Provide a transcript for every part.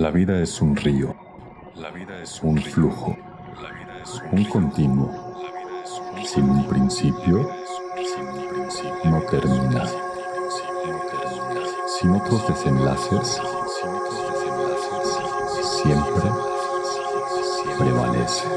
La vida es un río, la vida es un flujo, un continuo, sin un principio, no termina, sin otros desenlaces, siempre prevalece.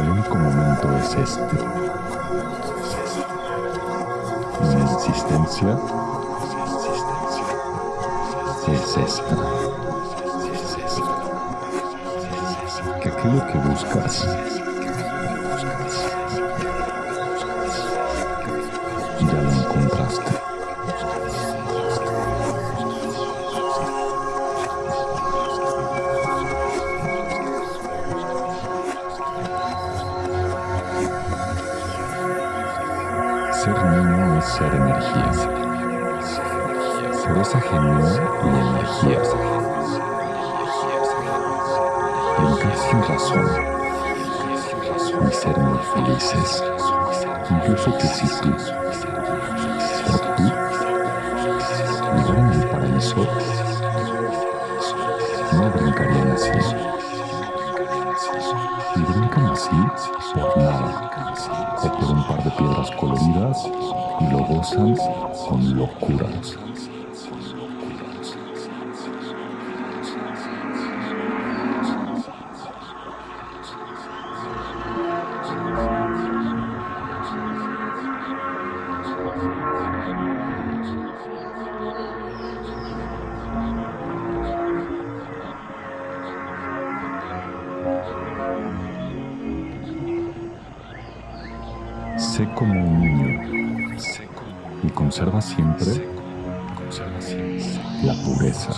El único momento es este. Mi existencia es esta. Que aquello que buscas ser energía. Por esa y energía. Brincar sin razón. Y ser muy felices. Incluso que si tú, o tú, en el paraíso, no brincarían así. Así por nada, o por un par de piedras coloridas y lo gozan con locura. Sé como un niño y conserva siempre la pureza.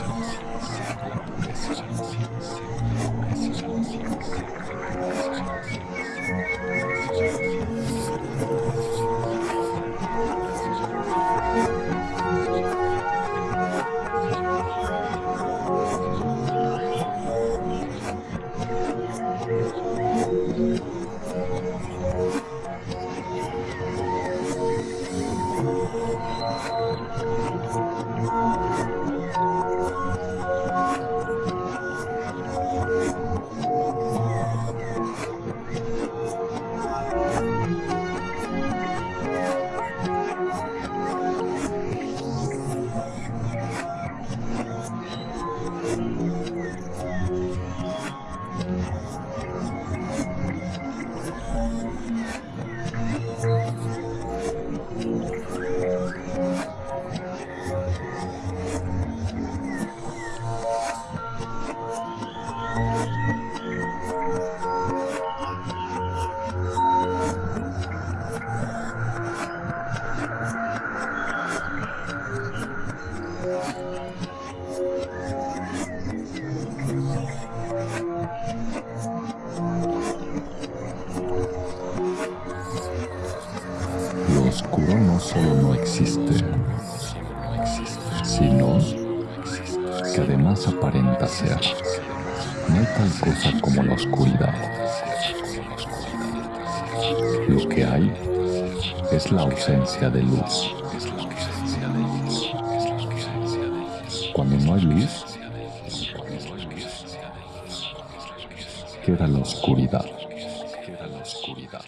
Oscuro no solo no existe, sino que además aparenta ser. No hay tal cosa como la oscuridad. Lo que hay es la ausencia de luz. Cuando no hay luz, queda la oscuridad. Queda la oscuridad.